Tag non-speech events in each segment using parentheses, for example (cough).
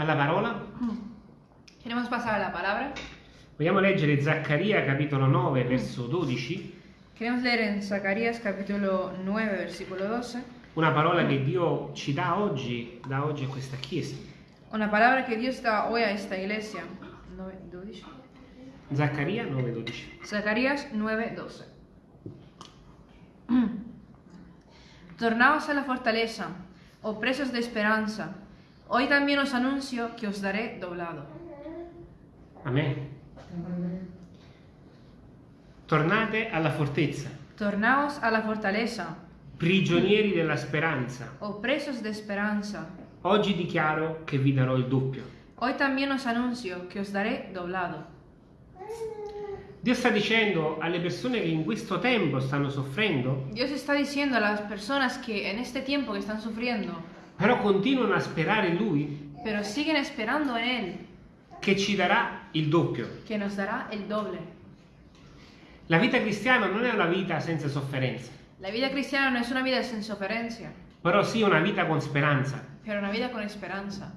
alla parola? Queremos pasar a la palabra. Vogliamo leggere Zaccaria capitolo 9 verso 12, Queremos leer en Zacarías capítulo 9, versículo 12, una parola che Dio ci dà oggi, da oggi a questa chiesa. una palabra que Dios da hoy a esta iglesia. 9, 12. Zaccaria 9, 12. Zacarías 9, 12. Tornaos a la fortaleza, oh presos de esperanza. Hoy también os anuncio que os daré doblado. Amen. Tornate alla fortezza, Tornaos a la fortaleza, prigionieri della speranza. oh presos de esperanza. Oggi dichiaro che vi darò il doppio. Hoy también os anuncio que os daré doblado. Dio sta dicendo alle persone che in questo tempo stanno soffrendo, Dios está diciendo a las personas que en este tiempo que però continuano a sperare in Lui, pero siguen esperando en Él, che ci darà il doppio. que nos dará el doble. La vita cristiana non è una vita senza sofferenza, La vida cristiana no es una vida sin sofferencia, però sì una vita con speranza, pero una vida con esperanza,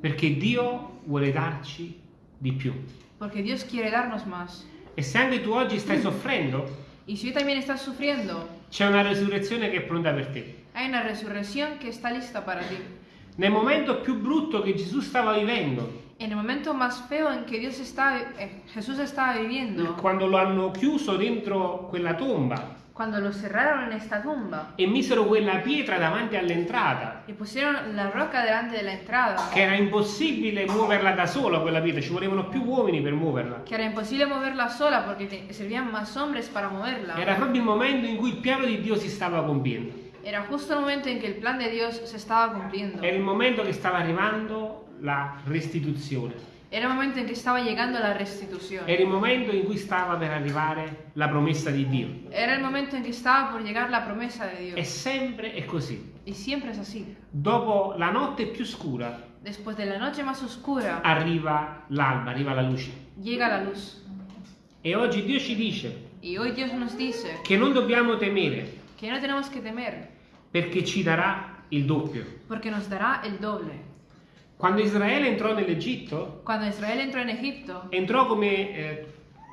perché Dio vuole darci di più. porque Dios quiere darnos más. E se anche tu oggi stai soffrendo, Y si hoy también estás sufriendo, c'è una resurrezione che è pronta per te. Hay una resurrección que está lista para ti. Nel momento più brutto che Gesù stava vivendo, En el momento más feo en que Dios está, eh, Jesús estaba viviendo, quando lo hanno chiuso dentro quella tomba cuando lo cerraron en esta tumba e misero quella pietra davanti all'entrata, y pusieron la roca delante de la entrada, che era impossibile muoverla da sola quella pietra, ci volevano più uomini per muoverla. que era imposible moverla sola te- servían más hombres para moverla. Era proprio il momento in cui il piano di Dio si stava compiendo. Era justo el momento en que el plan de Dios se estaba cumpliendo. Era il momento che stava arrivando la restituzione. Era el momento en que estaba llegando la restitución. Era il momento in cui stava per arrivare la promessa di Dio. Era el momento en que estaba por llegar la promesa de E Dios. sempre è così. Y siempre es así. Dopo la notte più scura Después de la noche más oscura, arriva l'alba, arriva la luce. llega la luz. E oggi Dio ci dice Y hoy Dios nos dice che non dobbiamo temere que no tenemos que temer, perché ci darà il doppio. porque nos dará el doble. Quando Israele entrò nell'Egitto, en entrò come, eh,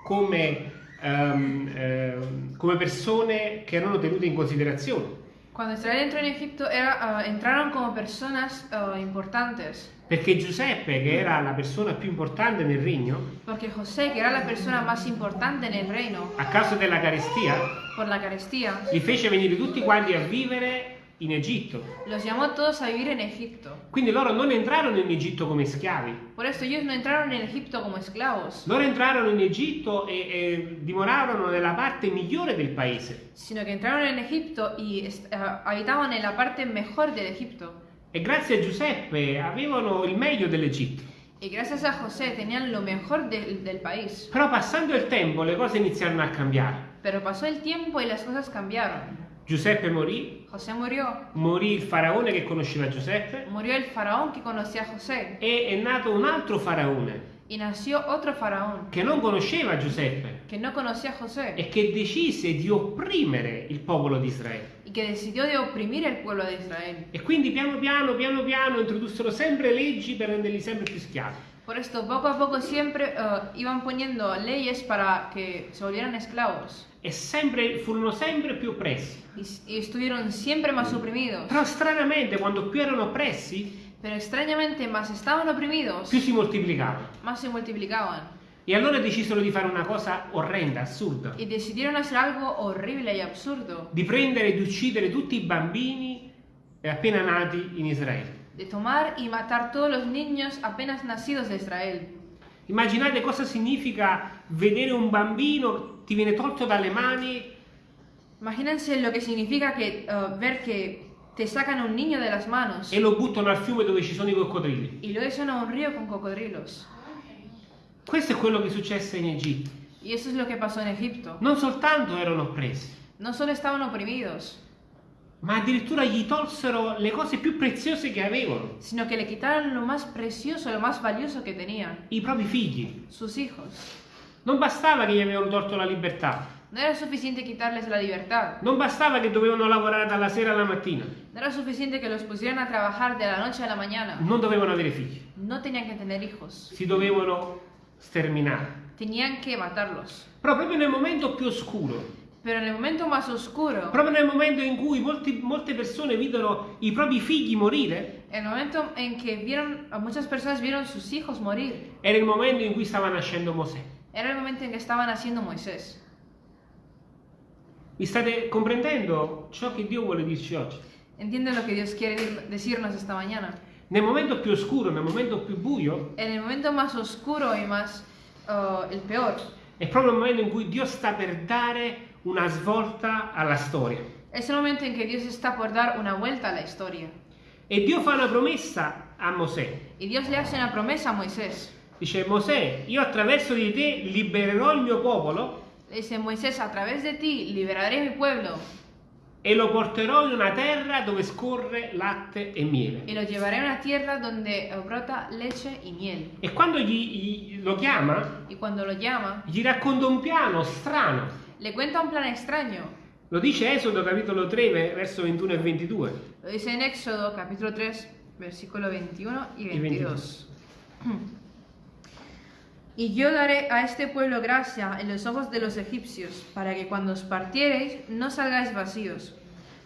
come, ehm, ehm, come persone che erano tenute in considerazione. Cuando Israel entró en Egipto era, ah, entraron como personas ah, importantes, Perché Giuseppe, che era la persona più importante nel regno, porque José, que era la persona más importante en el reino, a causa della carestia, por la carestía, li fece venire tutti quanti a vivere in Egitto. los llamó a todos a vivir en Egipto. Quindi loro non entrarono in Egitto come schiavi, Por esto ellos no entraron en Egipto como esclavos, loro entrarono in Egitto e, e dimoravano nella parte migliore del paese. sino que entraron en Egipto y est- ah, habitaban en la parte mejor del Egipto. E grazie a Giuseppe avevano il meglio dell'Egitto. Y gracias a José tenían lo mejor del- del país. Però passando il tempo le cose iniziarono a cambiare. Pero pasó el tiempo y las cosas cambiaron. Giuseppe morì, José murió. morì il faraone che conosceva Giuseppe Murió el faraón que conocía a José. e è nato un altro faraone Y nació otro faraón che non conosceva Giuseppe que no conocía a José e che decise di opprimere il popolo di Israele. y que decidió de oprimir el pueblo de Israel. E quindi piano piano, piano piano introdussero sempre leggi per renderli sempre più schiavi. Por esto, poco a poco siempre eh, iban poniendo leyes para que se volvieran esclavos. E sempre, furono sempre più oppressi. Y, y estuvieron siempre más oprimidos. Però stranamente quando più erano oppressi, Pero extrañamente, más estaban oprimidos, più si moltiplicavano. más se multiplicaban. E allora decisero di fare una cosa orrenda, assurda. Y decidieron hacer algo horrible y absurdo. Di prendere e di uccidere tutti i bambini appena nati in Israele. De tomar y matar todos los niños apenas nacidos de Israel. Immaginate cosa significa vedere un bambino, ti viene tolto dalle mani Imagínense lo que significa que, eh, ver que te sacan a un niño de las manos e lo buttano al fiume dove ci sono i coccodrilli. y lo echan a un río con cocodrilos. Questo è quello che successe in Egitto. Y eso es lo que pasó en Egipto. Non soltanto erano oppressi, No solo estaban oprimidos, ma addirittura gli tolsero le cose più preziose che avevano, sino que le quitaron lo más precioso, lo más valioso que tenían, i propri figli. sus hijos. Non bastava che gli avevano tolto la libertà, No era suficiente quitarles la libertad. Non bastava che dovevano lavorare dalla sera alla mattina, No era suficiente que los pusieran a trabajar de la noche a la mañana. non dovevano avere figli, No tenían que tener hijos. si dovevano sterminare. Tenían que matarlos. Però proprio nel momento più oscuro, Pero en el momento más oscuro, proprio nel momento in cui molti- molte persone videro i propri figli morire, el momento en que vieron, muchas personas vieron sus hijos morir, era il momento in cui stava nascendo Mosè. era el momento en que estaba naciendo Moisés. Mi state comprendendo ciò che Dio vuole dirci oggi? ¿Entienden lo que Dios quiere decirnos esta mañana? Nel momento più oscuro, nel momento più buio, En el momento más oscuro y más, uh, el peor, è proprio il momento in cui Dio sta per dare una svolta alla storia. es el momento en que Dios está por dar una vuelta a la historia. E Dio fa una promessa a Mosè. Y Dios le hace una promesa a Moisés. Dice Mosè, io attraverso di te libererò il mio popolo dice Moisés, a través de ti liberaré mi pueblo e lo porterò in una terra dove scorre latte e miele. y lo llevaré a una tierra donde brota leche y miel. E quando gli, gli- lo chiama, Y cuando lo llama, gli racconta un piano strano. Le cuenta un plan extraño. Lo dice Esodo capitolo 3, ve- verso 21 e 22. Lo dice en Éxodo capítulo 3, versículo 21 y Y 22. (clears throat) Y yo daré a este pueblo gracia en los ojos de los egipcios, para que cuando os partiereis no salgáis vacíos,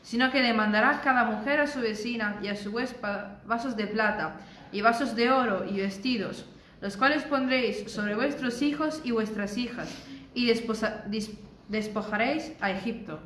sino que demandará cada mujer a su vecina y a su huésped vasos de plata, y vasos de oro y vestidos, los cuales pondréis sobre vuestros hijos y vuestras hijas, y desposa- dis- despojaréis a Egipto.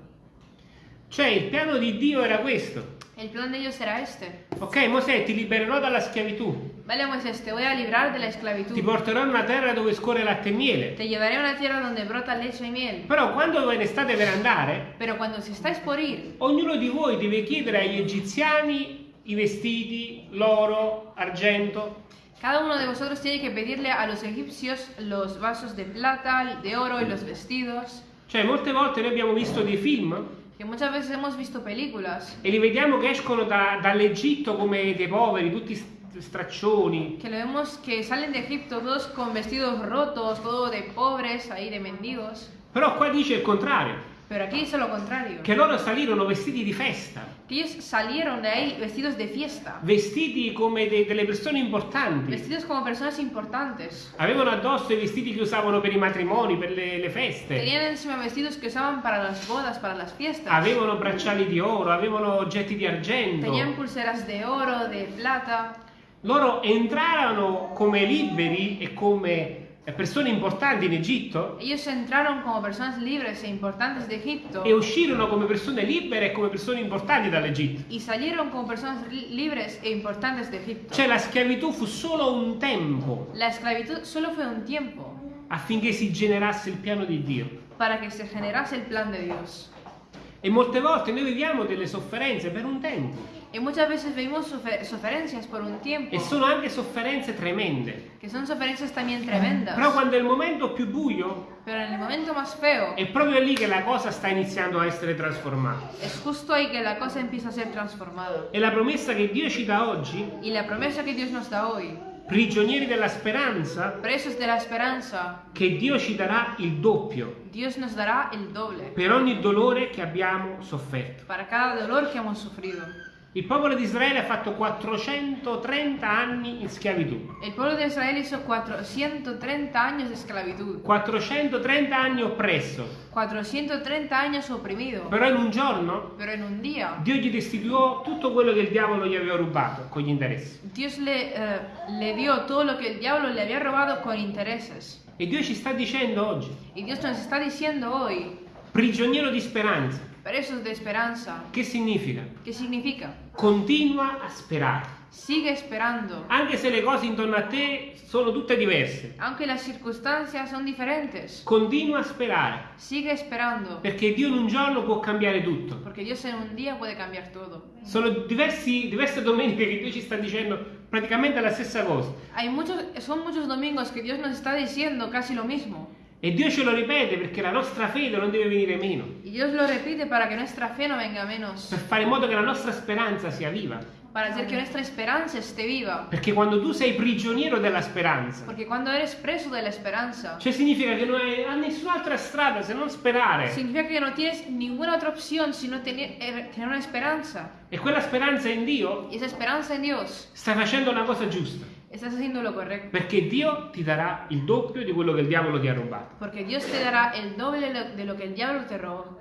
Cioè il piano di Dio era questo. El plan de ellos era este. Ok, Mosè, ti libererò dalla schiavitù. Vale, Moisés, te voy a librar de la esclavitud. Ti porterò in una terra dove scorre latte e miele. Te llevaré a una tierra donde brota leche y miel. Però quando ne state per andare, Pero cuando si estáis por ir, ognuno di voi deve chiedere agli egiziani i vestiti, l'oro, argento. cada uno de vosotros tiene que pedirle a los egipcios los vasos de plata, de oro y los vestidos. Cioè, molte volte noi abbiamo visto dei film Que muchas veces hemos visto películas e li vediamo che escono da- dall'Egitto come dei poveri, tutti st- straccioni. que lo vemos que salen de Egipto todos con vestidos rotos, todo de pobres, ahí de mendigos. Però qua dice il contrario, Pero aquí dice lo contrario. che loro salirono vestiti di festa, Que ellos salieron de ahí vestidos de fiesta. vestiti come de- delle persone importanti. Vestidos como personas importantes. Avevano addosso i vestiti che usavano per i matrimoni, per le, le feste. Tenían encima vestidos que usaban para las bodas, para las fiestas. Avevano bracciali di oro, avevano oggetti di argento. Tenían pulseras de oro, de plata. Loro entrarono come liberi e come persone importanti in Egitto Ellos entraron como personas libres e importantes de Egipto e uscirono come persone libere e come persone importanti dall'Egitto. y salieron como personas li- libres e importantes de Egipto. Cioè la schiavitù fu solo un tempo La esclavitud solo fue un tiempo affinché si generasse il piano di Dio. para que se generase el plan de Dios. E molte volte noi viviamo delle sofferenze per un tempo Y muchas veces vivimos suferencias por un tiempo, e sono anche sofferenze tremende. que son suferencias también tremendas. Però quando è il momento più buio Pero en el momento más feo, è proprio lì che la cosa sta iniziando a essere trasformata. es justo ahí que la cosa empieza a ser transformada. E la promessa che Dio ci dà oggi, Y la promesa que Dios nos da hoy, prigionieri della speranza, presos de la esperanza, che Dio ci darà il doppio Dios nos dará el doble per ogni dolore che abbiamo sofferto. para cada dolor que hemos sufrido. Il popolo di Israele ha fatto 430 anni in schiavitù, El pueblo de Israel hizo 430 años de esclavitud, 430 anni oppresso, 430 años oprimido, però in un giorno pero en un día Dio gli restituiò tutto quello che il diavolo gli aveva rubato con gli interessi. Dios le, eh, le dio todo lo que el diablo le había robado con intereses. E Dio ci sta dicendo oggi, Y Dios nos está diciendo hoy, prigioniero di speranza, presos de esperanza, che significa? ¿qué significa? Continua a sperare, Sigue esperando, anche se le cose intorno a te sono tutte diverse. aunque las circunstancias son diferentes. Continua a sperare, Sigue esperando, perché Dio in un giorno può cambiare tutto. porque Dios en un día puede cambiar todo. Sono diversi- diverse domeniche che Dio ci sta dicendo praticamente la stessa cosa. Hay muchos, son muchos domingos que Dios nos está diciendo casi lo mismo. E Dio ce lo ripete perché la nostra fede non deve venire meno, Dios lo repite para que nuestra fe no venga menos, per fare in modo che la nostra speranza sia viva. para hacer que nuestra esperanza esté viva. Perché quando tu sei prigioniero della speranza, Porque cuando eres preso de la esperanza, cioè significa che non hai, nessun'altra strada se non sperare. significa que no tienes ninguna otra opción sino tener, eh, tener una esperanza. E quella speranza in Dio Y esa esperanza en Dios, stai facendo una cosa giusta. Estás haciendo lo correcto. Perché Dio ti darà il doppio di quello che il diavolo ti ha rubato. Porque Dios te dará el doble de lo que el diablo te robó.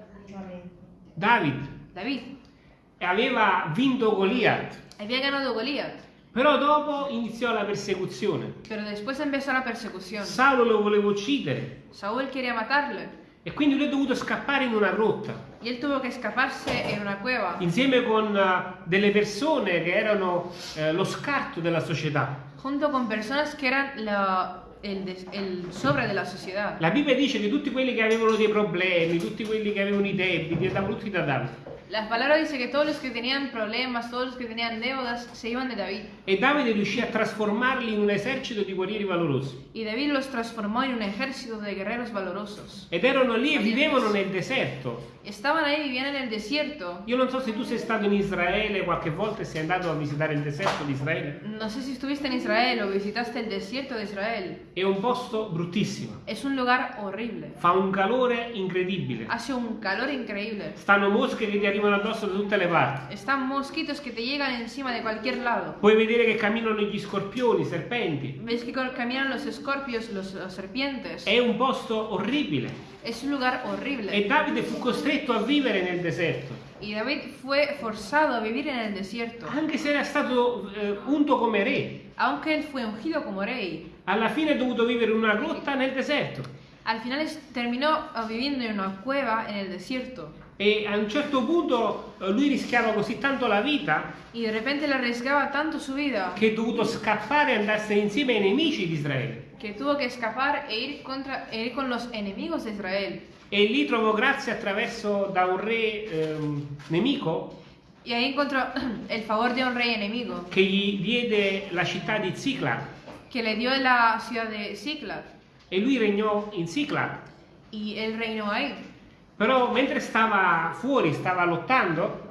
David David aveva vinto Goliath, había ganado Goliat, però dopo iniziò la persecuzione. pero después empezó la persecución. Saulo lo voleva uccidere Saúl quería matarle e quindi lui è dovuto scappare in una grotta cueva insieme con eh, delle persone che erano eh, lo scarto della società. Junto con personas que eran la- el, des- el sobre de la Bibbia dice che tutti quelli che avevano dei problemi, tutti quelli che avevano i debiti, andavano tutti da Davide. La palabra dice que todos los que tenían problemas, todos los que tenían deudas, se iban de David. E Davide riuscì a trasformarli in un esercito di guerrieri valorosi. Y David los transformó en un ejército de guerreros valorosos. Ed erano lì e vivevano nel deserto. Estaban ahí, vivían en el desierto. Io non so se tu sei stato in Israele qualche volta e sei andato a visitare il deserto di Israele. No sé si estuviste en Israel o visitaste el desierto de Israel. È un posto bruttissimo. Es un lugar horrible. Fa un calore incredibile. Hace un calor increíble. Stanno mosche che ti arrivano addosso da tutte le parti. Están mosquitos que te llegan encima de cualquier lado. Puoi vedere che camminano gli scorpioni, i serpenti. Ves que caminan los escorpios, los, los serpientes. È un posto orribile. Es un lugar horrible. E Davide fu costretto a vivere nel deserto. Y David fue forzado a vivir en el desierto. Anche se era stato eh, unto come re. Aunque él fue ungido como rey, Alla fine ha dovuto vivere in una grotta nel deserto. al final es- ah, viviendo en una cueva en el desierto. E a un certo punto eh, lui rischiava così tanto la vita Y de repente le arriesgaba tanto su vida che è dovuto scappare e andarsene insieme ai nemici di Israele. Que tuvo que escapar e ir, contra, e ir con los enemigos de Israel. E lì trovò grazia attraverso da un re ehm, nemico Y ahí encontró (clears throat) el favor de un rey enemigo che gli diede la città di Ziklag que le dio la ciudad de Ziklag e lui regnò in Ziklag. y él reinó ahí. Però mentre stava fuori, stava lottando,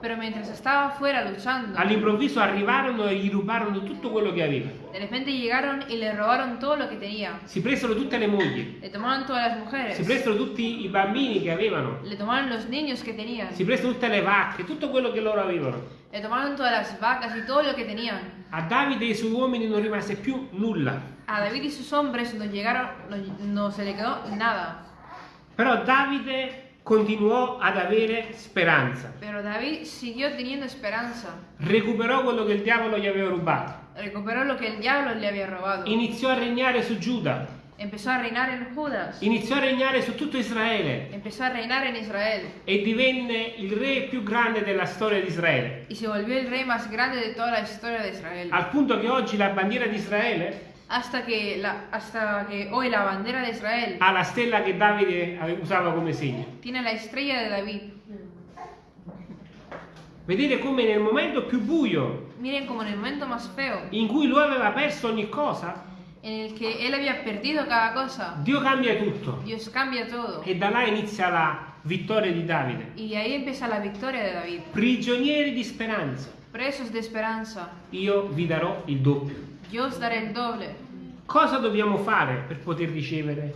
fuera luchando, all'improvviso arrivarono e gli rubarono tutto quello che aveva. de repente llegaron y le robaron todo lo que tenía. Si presero tutte le mogli, Le tomaron todas las mujeres, si presero tutti i bambini che avevano, le tomaron los niños que tenían, si presero tutte le vacche, tutto quello che loro avevano. le tomaron todas las vacas y todo lo que tenían. A Davide e ai suoi uomini non rimase più nulla. A David y sus hombres no llegaron, no, no se le quedó nada. Però Davide continuò ad avere speranza. Pero David siguió teniendo esperanza. Recuperò quello che il diavolo gli aveva rubato. Recuperó lo que el diablo le había robado. Iniziò a regnare su Giuda. Empezó a reinar en Judas. Iniziò a regnare su tutto Israele. Empezó a reinar en Israel. E divenne il re più grande della storia di Israele. Y se volvió el rey más grande de toda la historia de Israel. Al punto che oggi la bandiera di Israele Hasta que, la, hasta que hoy la bandera de Israel ha la stella che Davide usava come segno. tiene la estrella de David. Vedete come nel momento più buio, Miren como en el momento más feo, in cui lui aveva perso ogni cosa, en el que él había perdido cada cosa, Dio cambia tutto. Dios cambia todo. E da là inizia la vittoria di Davide. Y ahí empieza la victoria de David. Prigionieri di speranza, Presos de esperanza, io vi darò il doppio. Yo os daré el doble. Cosa dobbiamo fare per poter ricevere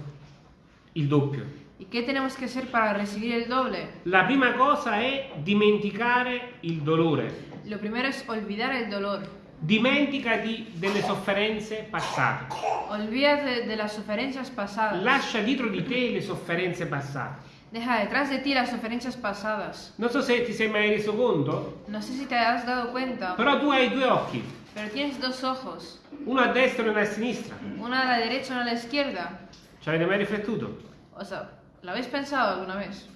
il doppio? ¿Y qué tenemos que hacer para recibir el doble? La prima cosa è dimenticare il dolore. Lo primero es olvidar el dolor. Dimenticati delle sofferenze passate. Olvídate de las sofferencias pasadas. Lascia dietro di te le sofferenze passate. Deja detrás de ti las sofferencias pasadas. Non so se ti sei mai reso conto, No sé si te has dado cuenta, però tu hai due occhi, pero tienes dos ojos. uno a destra e uno a sinistra. Uno a la derecha y uno a la izquierda. Ci avete mai riflettuto? O sea, ¿lo habéis pensado alguna vez?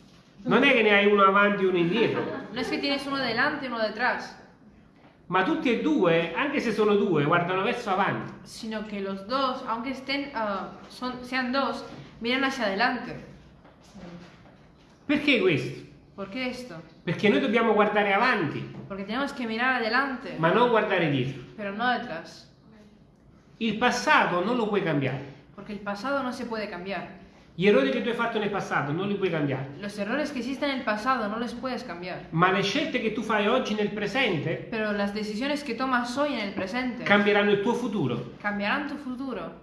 Non è che ne hai uno avanti e uno indietro, No es que tienes uno delante y uno detrás, ma tutti e due, anche se sono due, guardano verso avanti. sino que los dos, aunque estén, ah, son, sean dos, miran hacia adelante. Perché questo? ¿Por qué esto? Perché noi dobbiamo guardare avanti, Porque tenemos que mirar adelante, ma non guardare dietro. pero no detrás. Il passato non lo puoi cambiare, Porque el pasado no se puede cambiar. Gli errori che tu hai fatto nel passato non li puoi cambiare, Los errores que existen en el pasado no los puedes cambiar. ma le scelte che tu fai oggi nel presente Pero las decisiones que tomas hoy en el presente cambieranno il tuo futuro. cambiarán tu futuro.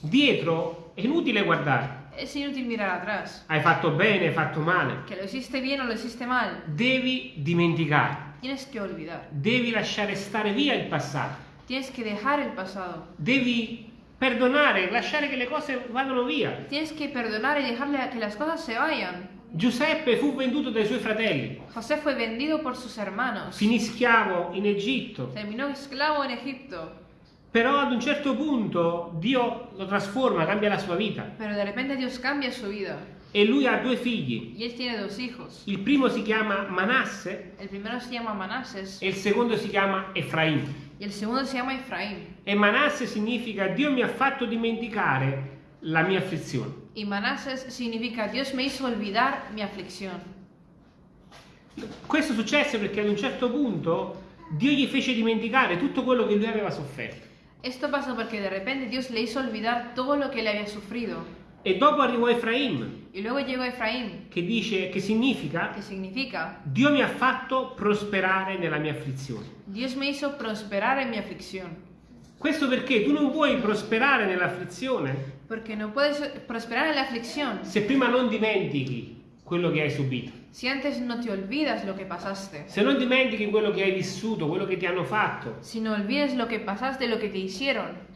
Dietro è inutile guardare. Es inútil mirar atrás. Hai fatto bene, hai fatto male. Que lo hiciste bien o lo hiciste mal, Devi dimenticare, tienes que olvidar. devi lasciare stare via il passato, Tienes que dejar el pasado. devi perdonare, lasciare che le cose vadano via. Tienes que perdonar y dejarle a que las cosas se vayan. Giuseppe fu venduto dai suoi fratelli, José fue vendido por sus hermanos. finì schiavo in Egitto, Terminó esclavo en Egipto. Però ad un certo punto Dio lo trasforma, cambia la sua vita Pero de repente Dios cambia su vida. e lui ha due figli. Y él tiene dos hijos. Il primo si chiama Manasse El primero se llama Manases e il secondo si chiama Efraim. y el segundo se llama Efraín. E Manasse significa Dio mi ha fatto dimenticare la mia afflizione. Y Manases significa Dios me hizo olvidar mi aflicción. Questo successe perché ad un certo punto Dio gli fece dimenticare tutto quello che lui aveva sofferto. Esto pasó porque de repente Dios le hizo olvidar todo lo que le había sufrido. E dopo arrivò Efraim, Y luego llegó Efraín, che dice che significa que significa Dio mi ha fatto prosperare nella mia afflizione. Dios me hizo prosperar en mi aflicción. Questo perché tu non puoi prosperare nell'afflizione Porque no puedes prosperar en la aflicción se prima non dimentichi quello che hai subito. Si antes no te olvidas lo que pasaste. Se non dimentichi quello che hai vissuto, quello che ti hanno fatto, Si no olvides lo que pasaste, lo que te hicieron,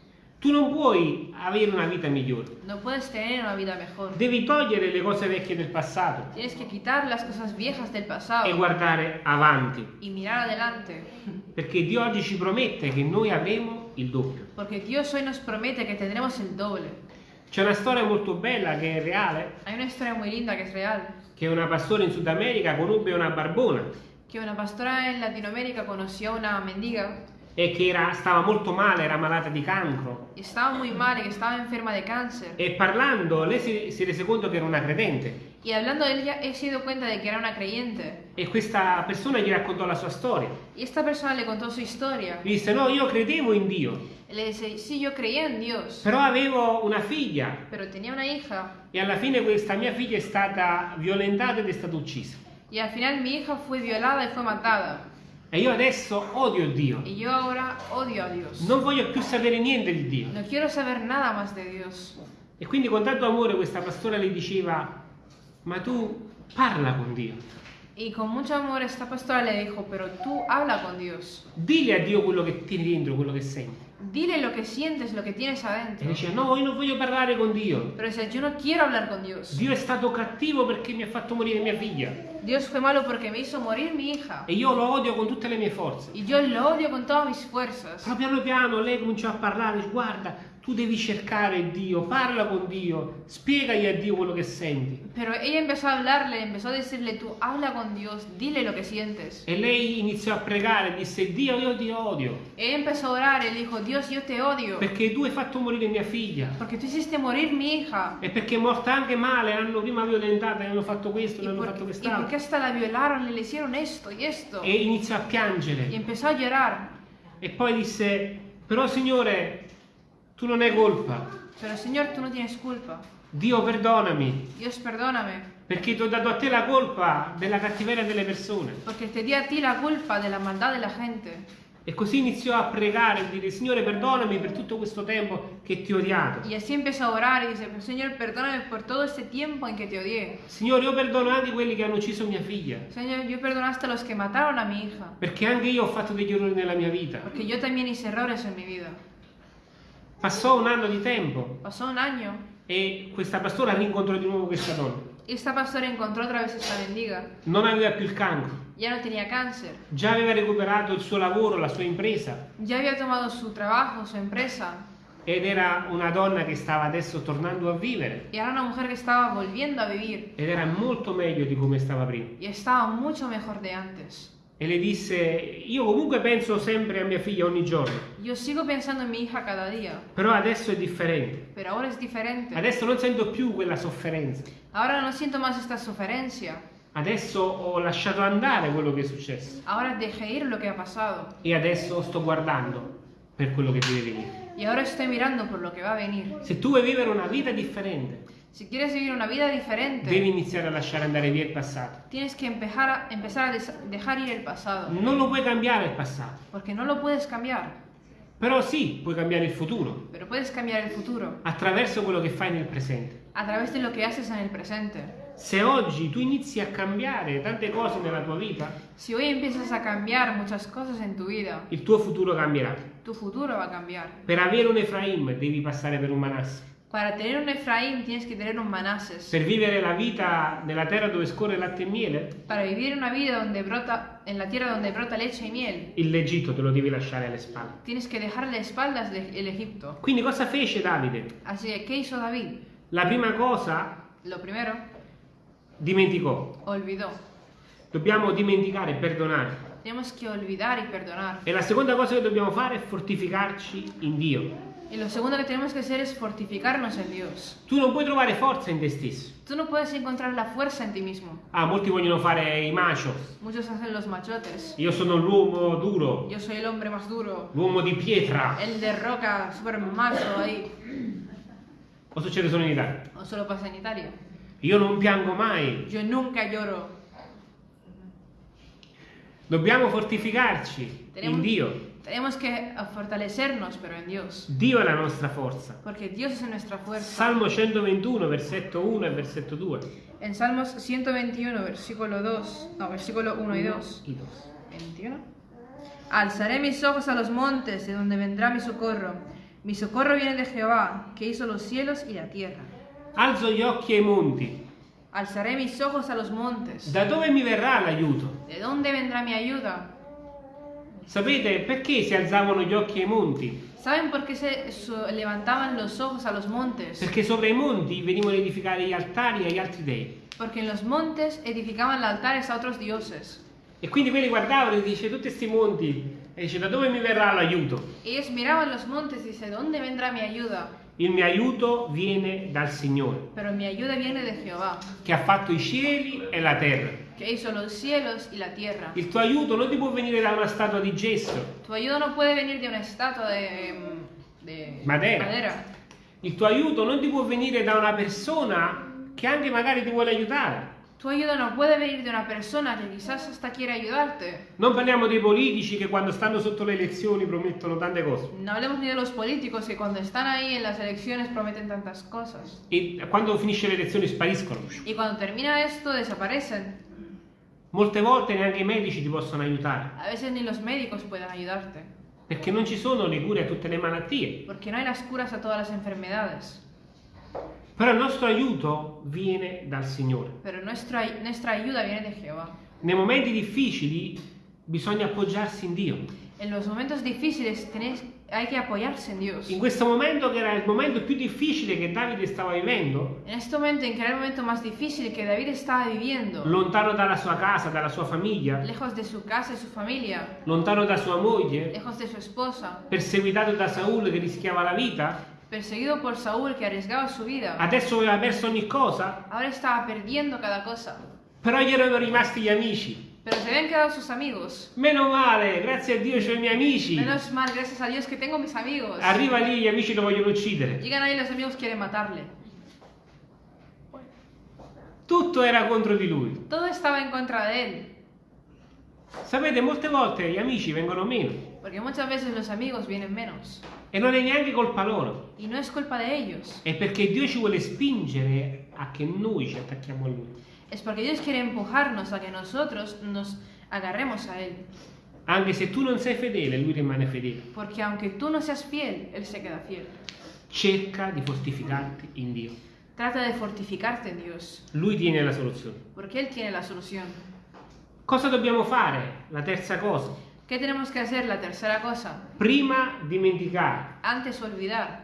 tu non puoi avere una vita migliore. no puedes tener una vida mejor. Devi togliere le cose vecchie del passato Tienes que quitar las cosas viejas del e pasado guardare avanti, y mirar adelante. perché Dio oggi ci promette che noi avremo il doppio. Porque Dios hoy nos promete que tendremos el doble. C'è una storia molto bella che è reale, Hay una historia muy linda que es real. Che una pastora in Sud America conobbe una barbona Que una pastora en Latinoamérica conoció a una mendiga e che era- stava molto male, era malata di cancro. y estaba muy mal y que estaba enferma de cáncer. E parlando, lei si, si rese conto che era una credente Y hablando de ella, he sido cuenta de que era una creyente. e questa persona gli raccontò la sua storia. Y esta persona le contó su historia. Gli disse: No, io credevo in Dio, Y le dice, sí, yo creía en Dios, però avevo una figlia pero tenía una hija. e alla fine questa mia figlia è stata violentata ed è stata uccisa. Y al final mi hija fue violada y fue matada. E io adesso odio Dio. Y yo ahora odio a Dios. Non voglio più sapere niente di Dio. No quiero saber nada más de Dios. E quindi con tanto amore questa pastora le diceva, ma tu parla con Dio. Y con mucho amor esta pastora le dijo, pero tú habla con Dios. Dile a Dio quello che tieni dentro, quello che senti. Dile lo que sientes, lo que tienes E adentro. dice, no, io non voglio parlare con Dio. Pero dice, yo no quiero hablar con Dios. Dio è stato cattivo perché mi ha fatto morire mia figlia. Dios fue malo porque me hizo morir mi hija. E io lo odio con tutte le mie forze. Y yo lo odio con todas mis fuerzas. Però piano piano lei cominciò a parlare, dice, guarda, tu devi cercare Dio, parla con Dio, spiegagli a Dio quello che senti. Pero ella empezó a hablarle, empezó a decirle, tú habla con Dios, dile lo que sientes. E lei iniziò a pregare, disse, Dio, io ti odio, Ella empezó a orar y le dijo, Dios, yo te odio. perché tu hai fatto morire mia figlia. Porque tú hiciste morir mi hija. E perché è morta anche male, l'hanno prima violentata, le hanno fatto questo, le hanno fatto y porque quest'altro. hasta la violaron le hicieron esto y esto. E iniziò a piangere. empezó a llorar. E poi disse, però Signore, tu non hai colpa. Pero Señor, tú no tienes culpa. Dio perdonami, Dios, perdóname. perché ti ho dato a te la colpa della cattiveria delle persone. Porque te di a ti la culpa de la maldad de la gente. E così iniziò a pregare e dire, Signore, perdonami per tutto questo tempo che ti ho odiato. Y así empezó a orar y dice, Señor, perdóname por todo este tiempo en que te odié. Signore, io perdono anche quelli che hanno ucciso mia figlia, Señor, yo perdonaste a los que mataron a mi hija. perché anche io ho fatto degli errori nella mia vita. Porque yo también hice errores en mi vida. Passò un anno di tempo Pasó un año e questa pastora rincontrò di nuovo questa donna. esta pastora encontró otra vez esta mendiga. Non aveva più il cancro, Ya no tenía cáncer. già aveva recuperato il suo lavoro, la sua impresa Ya había tomado su trabajo, su empresa. ed era una donna che stava adesso tornando a vivere Y era una mujer que estaba volviendo a vivir. ed era molto meglio di come stava prima. Y estaba mucho mejor de antes. E le disse, io comunque penso sempre a mia figlia ogni giorno, Yo sigo pensando en mi hija cada día. però adesso è differente. Pero ahora es diferente. Adesso non sento più quella sofferenza. Ahora no siento más esta suferencia. Adesso ho lasciato andare quello che è successo Ahora dejé ir lo que ha pasado. e adesso sto guardando per quello che deve venire. Y ahora estoy mirando por lo que va a venir. Se tu vuoi vivere una vita differente, Si quieres vivir una vida diferente, devi iniziare a lasciare andare via il passato. tienes que empezar a, empezar a des- dejar ir el pasado. Non lo puoi cambiare il passato, Porque no lo puedes cambiar, però sì, puoi cambiare il futuro pero puedes cambiar el futuro attraverso quello che fai nel presente. a través de lo que haces en el presente. Se oggi tu inizi a cambiare tante cose nella tua vita, Si hoy empiezas a cambiar muchas cosas en tu vida, il tuo futuro cambierà. tu futuro va a cambiar. Per avere un Efraim devi passare per un Manasse. Para tener un Efraín tienes que tener un Manases. Per vivere la vita nella terra dove scorre latte e miele, Para vivir una vida donde brota, en la tierra donde brota leche y miel, l'Egitto te lo devi lasciare alle spalle. tienes que espaldas de- el Egipto. Quindi cosa fece Davide? Así que, ¿qué hizo David? La prima cosa Lo primero, dimenticò. olvidó. Dobbiamo dimenticare e perdonare. Tenemos que olvidar y perdonar. E la seconda cosa che dobbiamo fare è fortificarci in Dio. Y lo segundo que tenemos que hacer es fortificarnos en Dios. Tu non puoi trovare forza in te stesso. Tú no puedes encontrar la fuerza en ti mismo. Ah, molti vogliono fare i macho. Muchos hacen los machotes. Io sono l'uomo duro, Yo soy el hombre más duro. l'uomo di pietra. El de roca, súper macho ahí. O succede solo in Italia? O solo pasa en Italia. Io non piango mai. Yo nunca lloro. Dobbiamo fortificarci Tenemos, in Dio. Tenemos que fortalecernos, pero en Dios. Dio è la nostra forza. Porque Dios es nuestra fuerza. Salmo 121, versetto 1 e versetto 2. En Salmos 121, versículo 2, no, versículo 1 y 2. I dos. 21. Alzaré mis ojos a los montes, de donde vendrá mi socorro. Mi socorro viene de Jehová, que hizo los cielos y la tierra. Alzo gli occhi ai monti. Alzaré mis ojos a los montes. Da dove mi verrà l'aiuto? ¿De dónde vendrá mi ayuda? Sapete perché si alzavano gli occhi ai monti? ¿Saben por qué se levantaban los ojos a los montes? Perché sopra i monti venivano edificati gli altari agli altri dei. Porque en los montes edificaban altares a otros dioses. E quindi quelli guardavano e dice tutti questi monti e dice da dove mi verrà l'aiuto? Ellos miraban los montes y dice, ¿de dónde vendrá mi ayuda? Il mio aiuto viene dal Signore, Pero mi ayuda viene de Jehová, che ha fatto i cieli e la terra. que hizo los cielos y la tierra. Il tuo aiuto non ti può venire da una statua di gesso, Tu ayuda no puede venir de una estatua de, de Madera. il tuo aiuto non ti può venire da una persona che anche magari ti vuole aiutare. Tu ayuda no puede venir de una persona que quizás hasta quiere ayudarte. Non parliamo dei politici che quando stanno sotto le elezioni promettono tante cose No hablemos ni de los políticos que cuando están ahí en las elecciones prometen tantas cosas. e quando finisce le elezioni spariscono. Y cuando termina esto desaparecen. Molte volte neanche i medici ti possono aiutare A veces ni los médicos pueden ayudarte. perché non ci sono le cure a tutte le malattie. Porque no hay las curas a todas las enfermedades. Però il nostro aiuto viene dal Signore. Pero nuestra, nuestra ayuda viene de Jehová. Nei momenti difficili bisogna appoggiarsi in Dio. En los momentos difíciles tenéis, hay que apoyarse en Dios. In questo momento che era il momento più difficile che Davide stava vivendo, En este momento, en que era el momento más difícil que David estaba viviendo, lontano dalla sua casa, dalla sua famiglia, lejos de su casa y su familia, lontano da sua moglie, lejos de su esposa, perseguitato da Saul che rischiava la vita, perseguido por Saúl que arriesgaba su vida, adesso aveva perso ogni cosa, ahora estaba perdiendo cada cosa. però gli erano rimasti gli amici. Pero se habían quedado sus amigos. Meno male, grazie a Dio c'ho i miei amici. Menos mal, gracias a Dios que tengo mis amigos. Arriva lì, gli amici lo vogliono uccidere. Llegan ahí los amigos quieren matarle. Tutto era contro di lui. Todo estaba en contra de él. Sapete, molte volte gli amici vengono meno Porque muchas veces los amigos vienen menos. e non è neanche colpa loro. Y no es culpa de ellos. È perché Dio ci vuole spingere a che noi ci attacchiamo a lui. Es porque Dios quiere empujarnos a que nosotros nos agarremos a Él. Anche se tu non sei fedele, lui rimane fedele. Porque aunque tú no seas fiel, Él se queda fiel. Cerca di fortificarti in Dio. Trata de fortificarte en Dios. Lui tiene la soluzione. Porque Él tiene la solución. Cosa dobbiamo fare? La terza cosa. ¿Qué tenemos que hacer? La tercera cosa. Prima dimenticare. Antes olvidar.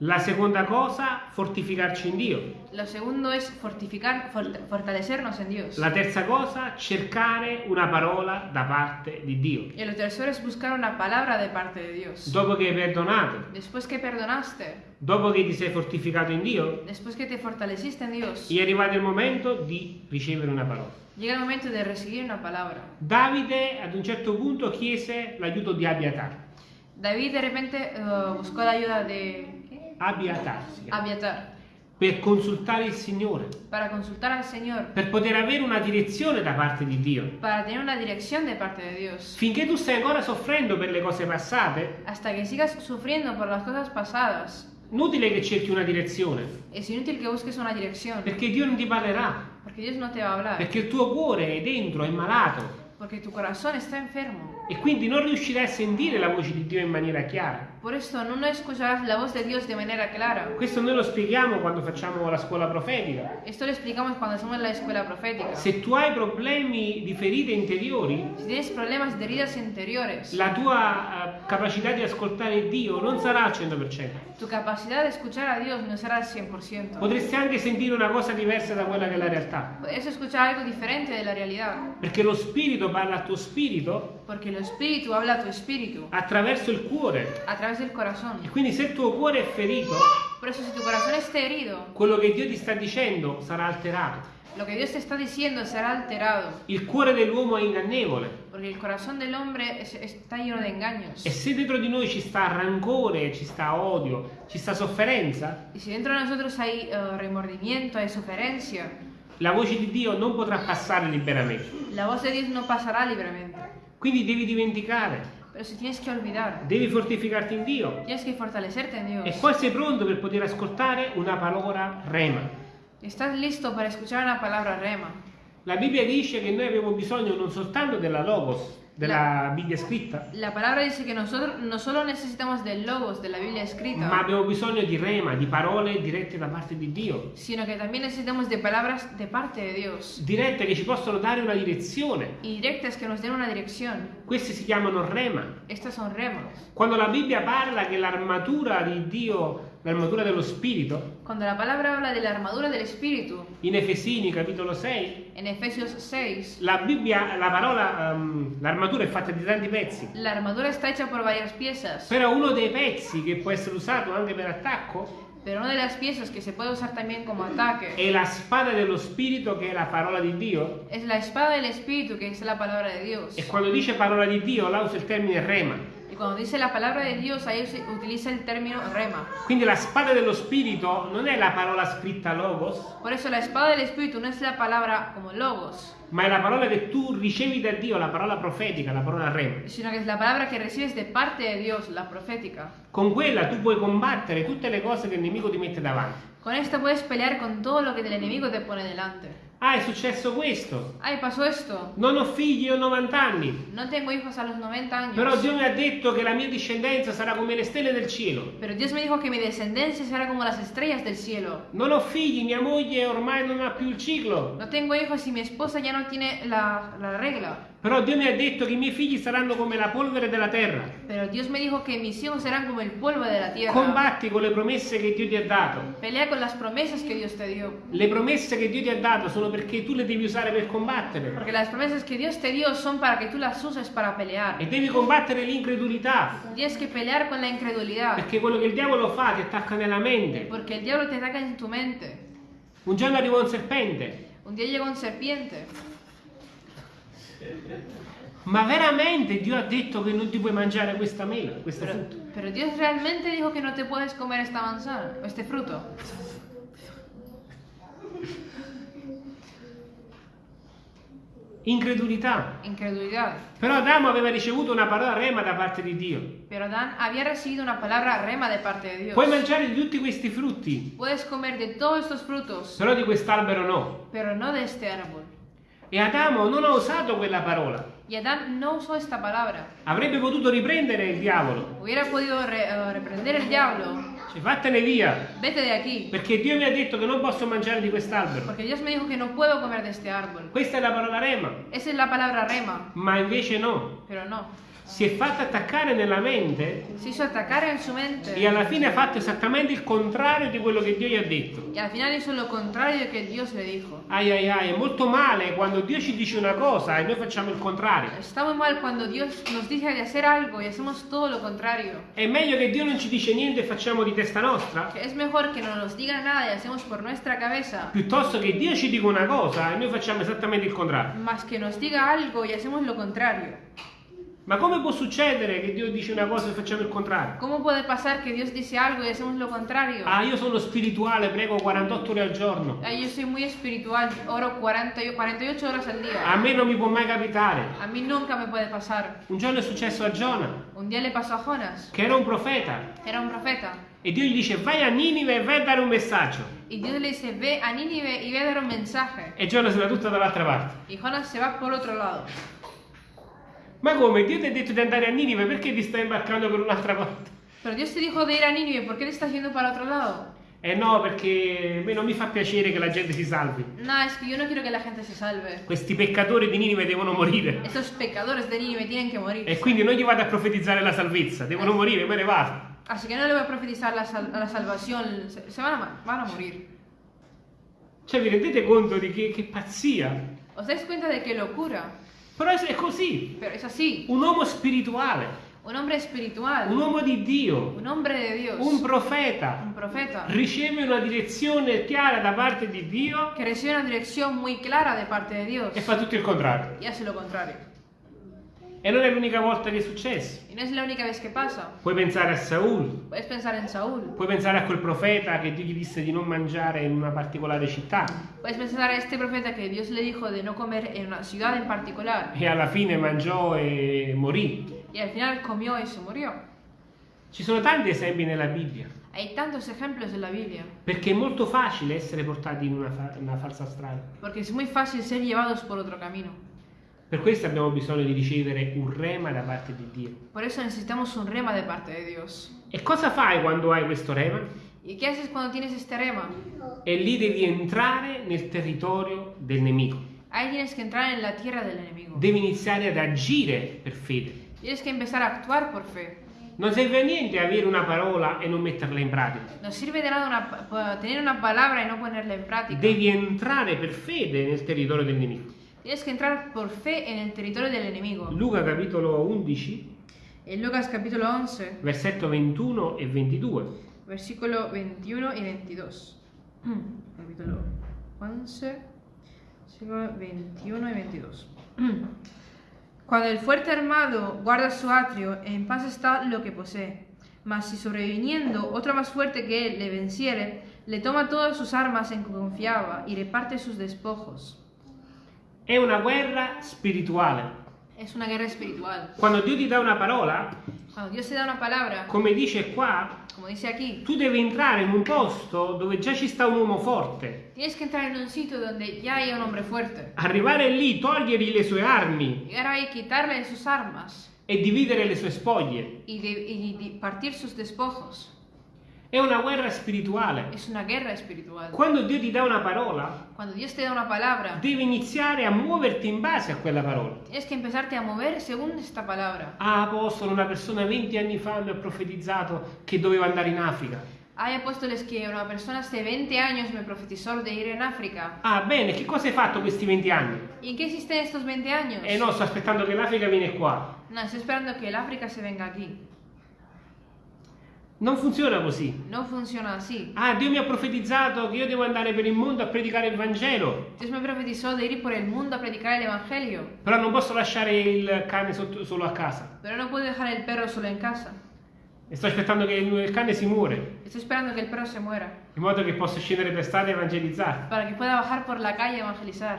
La seconda cosa, fortificarci in Dio. Lo segundo es fortificar, fort- fortalecernos en Dios. La terza cosa, cercare una parola da parte di Dio. Y lo tercero es buscar una palabra de parte de Dios. Dopo che hai perdonato, Después que perdonaste, dopo che ti sei fortificato in Dio, después que te fortaleciste en Dios, è arrivato il momento di ricevere una parola. Llega el momento de recibir una palabra. Davide ad un certo punto chiese l'aiuto di Abiatar. David de repente eh, buscó la ayuda de ¿qué? Abiatar, Abiatar per consultare il Signore, para consultar al Señor, per poter avere una direzione da parte di Dio. parte Dios. Finché tu stai ancora soffrendo per le cose passate, Hasta que sigas sufriendo por las cosas pasadas, inutile che cerchi una direzione, es inútil que busques una dirección, perché Dio non ti parlerà, porque Dios no te va a hablar, perché il tuo cuore è dentro, è malato porque tu corazón está enfermo. e quindi non riuscirai a sentire la voce di Dio in maniera chiara. Por esto no, escucharás la voz de Dios de manera clara. Questo noi lo spieghiamo quando facciamo la scuola profetica. Esto lo explicamos cuando hacemos la escuela profética. Se tu hai problemi di ferite interiori, Si tienes problemas de heridas interiores, la tua eh, capacità di ascoltare Dio non sarà al 100%. tu capacidad de escuchar a Dios no será al 100%. Potresti anche sentire una cosa diversa da quella che è la realtà. Puedes escuchar algo diferente de la realidad, Perché lo spirito parla al tuo spirito porque el espíritu habla a tu espíritu attraverso il cuore. a través del corazón. E quindi se il tuo cuore è ferito, Por eso si tu corazón está herido, quello che Dio ti sta dicendo sarà alterato. lo que Dios te está diciendo será alterado, Il cuore dell'uomo è ingannevole. porque el corazón del hombre es- está lleno de engaños. E se dentro di noi ci sta rancore, ci sta odio, ci sta sofferenza, Y si dentro de nosotros hay eh, remordimiento, hay suferencia, la voce di Dio non potrà passare liberamente. la voz de Dios no pasará libremente. Quindi devi dimenticare, Pero si tienes que olvidar, devi fortificarti in Dio. tienes que fortalecerte en E Dios. poi sei pronto per poter ascoltare una parola rema. Estás listo para escuchar una palabra rema. La Bibbia dice che noi abbiamo bisogno non soltanto della logos, della Bibbia scritta, La palabra dice que nosotros no solo necesitamos del logos de la Biblia escrita, ma abbiamo bisogno di rema, di parole dirette da parte di Dio. sino que también necesitamos de palabras de parte de Dios Dirette che ci possono dare una direzione. y directas que nos den una dirección. Queste si chiamano rema. Estas son remas. Quando la Bibbia parla che l'armatura di Dio, l'armatura dello Spirito, Cuando la palabra habla de la armadura del Espíritu, in Efesini capitolo 6, en Efesios 6, la Bibbia, la parola, ehm, l'armatura è fatta di tanti pezzi. la armadura está hecha por varias piezas, Però uno dei pezzi che può essere usato anche per attacco pero una de las piezas que se puede usar también como ataque è la spada dello Spirito che è la parola di Dio. es la espada del Espíritu, que es la palabra de Dios. E quando dice parola di Dio, là usa il termine rema. Y cuando dice la palabra de Dios, ahí se utiliza el término rema. Quindi la spada dello Spirito non è la parola scritta logos, Por eso la espada del Espíritu no es la palabra como logos, ma è la parola che tu ricevi da Dio, la parola profetica, la parola rema. sino que es la palabra que recibes de parte de Dios, la profética. Con quella tu puoi combattere tutte le cose che il nemico ti mette davanti. Con esta puedes pelear con todo lo que el enemigo te pone delante. Ah, è successo questo. Ay, pasó esto. Non ho figli, ho 90 anni. No tengo hijos a los 90 años. Però Dio mi ha detto che la mia discendenza sarà come le stelle del cielo. Pero Dios me dijo que mi descendencia será como las estrellas del cielo. Non ho figli, mia moglie ormai non ha più il ciclo. No tengo hijos y mi esposa ya no tiene la, la regla. Però Dio mi ha detto che i miei figli saranno come la polvere della terra. Pero Dios me dijo que mis hijos serán como el polvo de la tierra. Combatti con le promesse che Dio ti ha dato. Pelea con las promesas que Dios te dio. Le promesse che Dio ti ha dato sono perché tu le devi usare per combattere. Porque las promesas que Dios te dio son para que tú las uses para pelear. E devi combattere l'incredulità. Tienes que pelear con la incredulidad. Perché quello che il diavolo fa ti attacca nella mente. Porque el diablo te ataca en tu mente. Un giorno arrivò un serpente. Un día llegó un serpiente. Ma veramente Dio ha detto che non ti puoi mangiare questa mela, questo Pero, frutto? pero Dios realmente dijo que no te puedes comer esta manzana este fruto. Incredulità. Incredulidad. Però Adamo aveva ricevuto una parola rema da parte di Dio. Pero Adán había recibido una palabra rema de parte de Dios. Puoi mangiare di tutti questi frutti, Puedes comer de todos estos frutos, però di quest'albero no. pero no de este árbol. E Adamo non ha usato quella parola. Y Adán no usó esta palabra. Avrebbe potuto riprendere il diavolo. Hubiera podido re- eh, reprender el diablo. Cioè, vattene via. Vete de aquí. Perché Dio mi ha detto che non posso mangiare di quest'albero. Porque Dios me dijo que no puedo comer de este árbol. Questa è la parola rema. Esa es la palabra rema. Ma invece no. Pero no. Si è fatta attaccare nella mente Se hizo atacar en su mente. e alla fine ha fatto esattamente il contrario di quello che Dio gli ha detto. Y al final hizo lo contrario de que Dios le dijo. Ai ai ai, è molto male quando Dio ci dice una cosa e noi facciamo il contrario. Está muy mal cuando Dios nos dice de hacer algo y hacemos todo lo contrario. È meglio che Dio non ci dice niente e facciamo di testa nostra, Que es mejor que no nos diga nada y hacemos por nuestra cabeza, piuttosto che Dio ci dica una cosa e noi facciamo esattamente il contrario. más que nos diga algo y hacemos lo contrario. Ma come può succedere che Dio dice una cosa e facciamo il contrario? ¿Cómo puede pasar que Dios dice algo y hacemos lo contrario? Ah, io sono spirituale, prego 48 ore al giorno. Ah, yo soy muy espiritual, oro 40, y- 48 horas al A día. me non mi può mai capitare. A mí nunca me puede pasar. Un giorno è successo a Giona, Un día le pasó a Jonas, che era un profeta, era un profeta, e Dio gli dice vai a Ninive e vai a dare un messaggio. y Dios le dice, ve a Nínive y ve a dar un mensaje. E Giona se va tutta dall'altra parte. Y Jonas se va por otro lado. Ma come? Dio ti ha detto di andare a Ninive, perché ti stai imbarcando per un'altra parte? Pero Dios te dijo de ir a Nínive, ¿por qué te estás yendo para otro lado? Eh no, perché a me non mi fa piacere che la gente si salvi. No, es que yo no quiero que la gente se salve. Questi peccatori di Ninive devono morire. Estos pecadores de Nínive tienen que morir. E quindi non gli vado a profetizzare la salvezza, devono morire, me ne vado. Así que no le voy a profetizar la, sal- la salvación, se, se van, a, van a morir. Cioè, vi rendete conto di che, che pazzia? ¿Os dais cuenta de qué locura? Però è così. Pero es así. Un uomo spirituale, Un hombre espiritual, un uomo di Dio, un Dios, un profeta, un profeta, riceve una direzione chiara da parte di Dio que recibe una dirección muy clara de parte de Dios e fa tutto il contrario. y hace lo contrario. E non è l'unica volta che è successo. Y no es la única vez que pasa. Puoi pensare a Saul, Puedes pensar en Saúl, puoi pensare a quel profeta che Dio gli disse di non mangiare in una particolare città puedes pensar a este profeta que Dios le dijo de no comer en una ciudad en particular e alla fine mangiò e morì. y al final comió y se murió. Ci sono tanti esempi nella Bibbia, Hay tantos ejemplos en la Biblia, perché è molto facile essere portati in una, fa- una falsa strada. porque es muy fácil ser llevados por otro camino. Per questo abbiamo bisogno di ricevere un rema da parte di Dio. Por eso necesitamos un rema de parte de Dios. E cosa fai quando hai questo rema? ¿Y qué haces cuando tienes este rema? E lì devi entrare nel territorio del nemico. Ahí tienes que entrar en la tierra del enemigo. Devi iniziare ad agire per fede. Tienes que empezar a actuar por fe. Non serve a niente avere una parola e non metterla in pratica. No sirve de nada una tener una palabra y no ponerla en práctica. Devi entrare per fede nel territorio del nemico. Tienes que entrar por fe en el territorio del enemigo. Luca capitolo 11, En Lucas capítulo 11, versetto 21 e 22. versículo 21 y 22. (clears throat) capítulo 11, versículo 21 y 22. (clears throat) Cuando el fuerte armado guarda su atrio, en paz está lo que posee. Mas si sobreviniendo otro más fuerte que él le venciere, le toma todas sus armas en que confiaba y reparte sus despojos. È una guerra spirituale. Es una guerra espiritual. Quando Dio ti dà una parola, Cuando Dios te da una palabra, come dice qua, como dice aquí, tu devi entrare in un posto dove già ci sta un uomo forte. tienes que entrar en un sitio donde ya haya un hombre fuerte. Arrivare lì, togliergli le sue armi Llegar ahí, quitarle sus armas e dividere le sue spoglie. y, de- y di- partir sus despojos. È una guerra spirituale. Quando Dio ti dà una parola, una palabra, devi iniziare a muoverti in base a quella parola. tienes que empezarte a mover según esta palabra. Ah, apostolo, una persona 20 anni fa mi ha profetizzato che doveva andare in Africa. Hay apóstoles que una persona hace 20 años me profetizó de ir en África. Ah, bene, che cosa hai fatto questi 20 anni? ¿Y en qué hiciste estos 20 años? Eh no, sto aspettando che l'Africa viene qua. No, estoy esperando que el África se venga aquí. Non funziona così. No funciona así. Ah, Dio mi ha profetizzato che io devo andare per il mondo a predicare il Vangelo. Dios me profetizó de ir por el mundo a predicar el Evangelio, Però non posso lasciare il cane sotto- solo a casa. pero no puedo dejar el perro solo en casa. E sto aspettando che il, il cane si muore, Estoy esperando que el perro se muera, in modo che possa scendere per strada e evangelizzare. para que pueda bajar por la calle a evangelizar.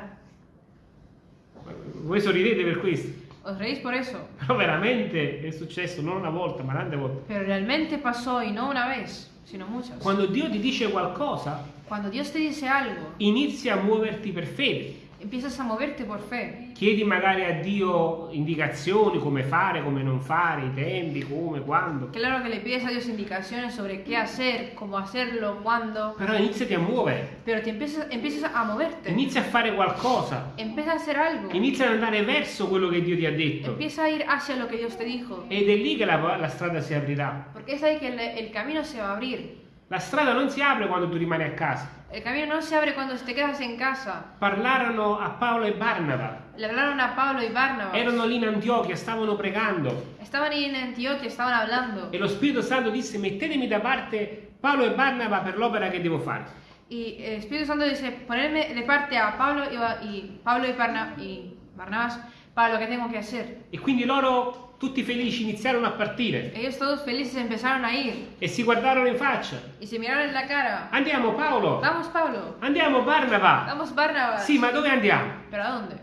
Voi sorridete per questo. ¿Os reís por eso? (laughs) Però veramente è successo non una volta, ma tante volte. Pero realmente pasó y no una vez, sino muchas. Quando Dio ti dice qualcosa, Cuando Dios te dice algo, inizia a muoverti per fede. Empiezas a moverte por fe. Chiedi magari a Dio indicazioni come fare, come non fare, i tempi, come, quando. Claro que le pides a Dios indicaciones sobre qué hacer, cómo hacerlo, cuándo, Però iniziati a muovere, pero te empiezas, empiezas a moverte. inizia a fare qualcosa, Empieza a hacer algo. inizia ad andare verso quello che Dio ti ha detto. Empieza a ir hacia lo que Dios te dijo. Ed è lì che la, la strada si aprirà. Porque es ahí que el, el camino se va a abrir. La strada non si apre quando tu rimani a casa. El camino no se abre cuando te quedas en casa. Parlarono a Paolo e Barnaba. Le hablaron a Pablo y Barnabas. Erano lì in Antiochia, stavano pregando. Estaban en Antioquia, estaban hablando. E lo Spirito Santo disse: Mettetemi da parte Paolo e Barnaba per l'opera che devo fare. Y el Espíritu Santo dice, ponerme de parte a Pablo y, y Pablo y, Barna- y Barnabas para lo que tengo que hacer. E quindi loro tutti felici iniziarono a partire Ellos todos felices empezaron a ir e si guardarono in faccia. y se miraron en la cara. Andiamo Paolo, Vamos, Pablo. andiamo Barnaba. Vamos, Barnabas. Sì, ma dove andiamo? ¿Pero a dónde?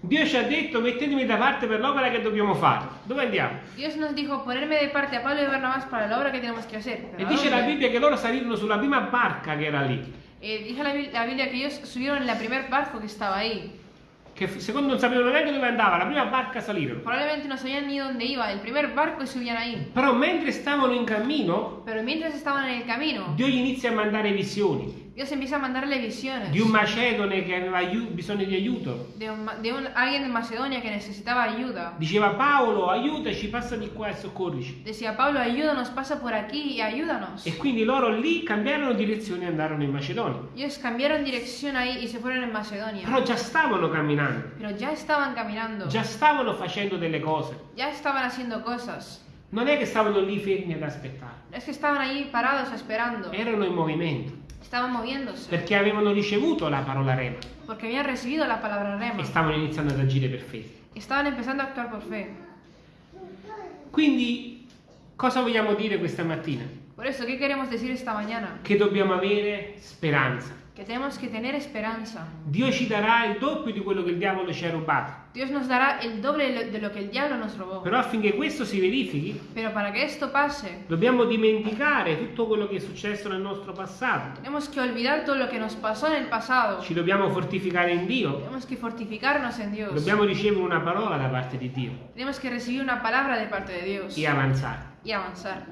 Dio ci ha detto mettetemi da parte per l'opera che dobbiamo fare. Dove andiamo? Dios nos dijo ponerme de parte a Pablo y Barnabás para la obra que tenemos que hacer. E ¿Pero a dice la? Bibbia che loro salirono sulla prima barca che era lì, Eh, dice la, Bi- la Biblia que ellos subieron en la primer barco que estaba ahí. Che secondo non sapevano neanche dove andava, la prima barca salirono. Probablemente no sabían ni dónde iba, el primer barco y subían ahí. Però mentre stavano in cammino, Pero mientras estaban en el camino, Dio gli inizia a mandare visioni Dios empieza a mandarle visiones di un macedone che aveva bisogno di aiuto. de, un, de un- alguien de Macedonia que necesitaba ayuda. Diceva Paolo, aiutaci, passa di qua e soccorrici. Decía Pablo, ayúdanos, pasa por aquí y ayúdanos. E quindi loro lì cambiarono direzione e andarono in Macedonia. Ellos cambiaron dirección ahí y se fueron en Macedonia. Però già stavano camminando, Pero ya estaban caminando, già stavano facendo delle cose. ya estaban haciendo cosas. Non è che stavano lì fermi ad aspettare, Es que estaban ahí parados esperando, erano in movimento estaban moviéndose, perché avevano ricevuto la parola rema porque habían recibido la palabra rema. e stavano iniziando ad agire per fede. Estaban empezando a actuar por fe. Quindi cosa vogliamo dire questa mattina? Por eso, ¿qué queremos decir esta mañana? Che dobbiamo avere speranza. Que tenemos que tener esperanza. Dio ci darà il doppio di quello che il diavolo ci ha rubato. Dios nos dará el doble de lo- que el diablo nos robó. Però affinché questo si verifichi, Pero para que esto pase, dobbiamo dimenticare tutto quello che è successo nel nostro passato. tenemos que olvidar todo lo que nos pasó en el pasado. Ci dobbiamo fortificare in Dio. Tenemos que fortificarnos en Dios. Dobbiamo ricevere una parola da parte di Dio Tenemos que recibir una palabra de parte de Dios e avanzare. y avanzar.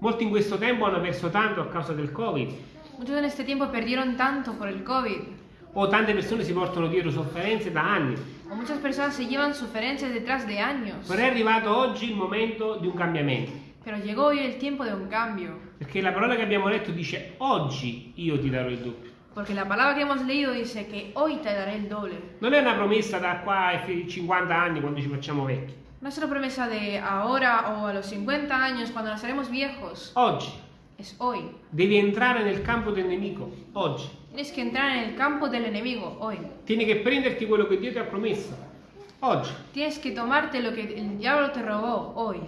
Molti in questo tempo hanno perso tanto a causa del Covid Muchos en este tiempo perdieron tanto por el COVID. o tante persone si portano dietro sofferenze da anni. O muchas personas se llevan suferencias detrás de años. Però è arrivato oggi il momento di un cambiamento. Pero llegó hoy el tiempo de un cambio. Perché la parola che abbiamo letto dice oggi io ti darò il doppio. Porque la palabra que hemos leído dice que hoy te daré el doble. Non è una promessa da qua ai fi- 50 anni quando ci facciamo vecchi. No es una promesa de ahora o a los 50 años cuando nos haremos viejos. Oggi Es hoy. devi entrare nel campo del nemico. Oggi. Tienes que entrar en el campo del enemigo hoy. Tieni che prenderti quello che Dio ti ha promesso. Oggi. Tienes que tomarte lo que el diablo te robó hoy.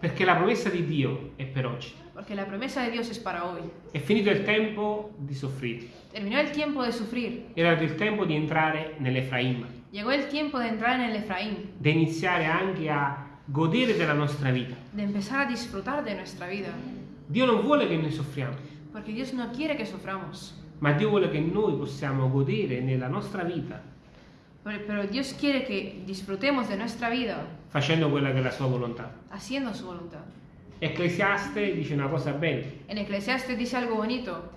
Perché la promessa di Dio è per oggi. Porque la promesa de Dios es para hoy. È finito il tempo di soffrire. Terminó el tiempo de sufrir. Era il tempo di entrare nell'Efraim. Llegó el tiempo de entrar en el Efraín. di iniziare anche a godere della nostra vita. De empezar a disfrutar de nuestra vida. Dio non vuole che noi soffriamo, Porque Dios no quiere que suframos. ma Dio vuole che noi possiamo godere nella nostra vita Pero, pero Dios quiere que disfrutemos de nuestra vida facendo quella che è la sua volontà. haciendo su voluntad. Ecclesiaste dice una cosa bella, En Eclesiastes dice algo bonito.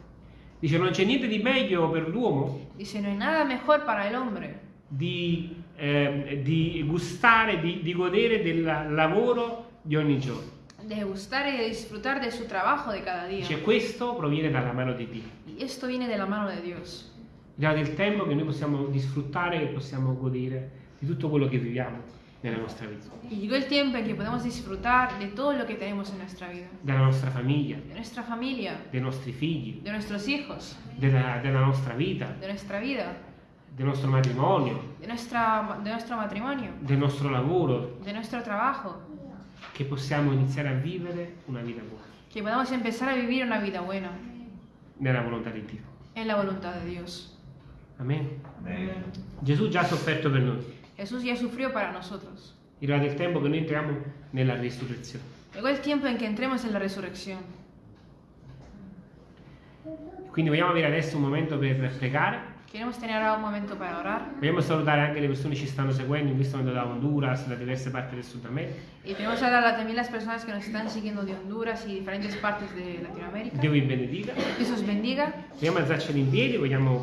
dice non c'è niente di meglio per l'uomo Dice, no hay nada mejor para el hombre di, eh, di gustare, di, di godere del lavoro di ogni giorno. De gustar y de disfrutar de su trabajo de cada día. Dice questo proviene dalla mano di Dio. Y esto viene de la mano de Dios. Arrivato il tempo che noi possiamo disfruttare, che possiamo godere di tutto quello che viviamo nella nostra vita, Y llegó el tiempo en que podemos disfrutar de todo lo que tenemos en nuestra vida. della nostra famiglia, De nuestra familia, dei nostri figli, de nuestros hijos, della, della nostra vita, de nuestra vida, del nostro matrimonio, de, nuestra, de nuestro matrimonio, del nostro lavoro, de nuestro trabajo. Che possiamo iniziare a vivere una vita buona, Que podamos empezar a vivir una vida buena nella volontà di Dio. en la voluntad de Dios. Amen. Amen. Gesù già ha sofferto per noi. Jesús ya sufrió para nosotros. È arrivato il tempo che noi entriamo nella risurrezione. Llegó el tiempo en que entremos en la resurrección. Quindi vogliamo avere adesso un momento per pregare. Vogliamo salutare anche le persone che ci stanno seguendo in questo momento da Honduras, da diverse parti del Sud America. y queremos hablar a también las personas que nos están siguiendo de Honduras y diferentes partes de Latinoamérica. Dio vi benedica. Os bendiga. Vogliamo alzarci in piedi, vogliamo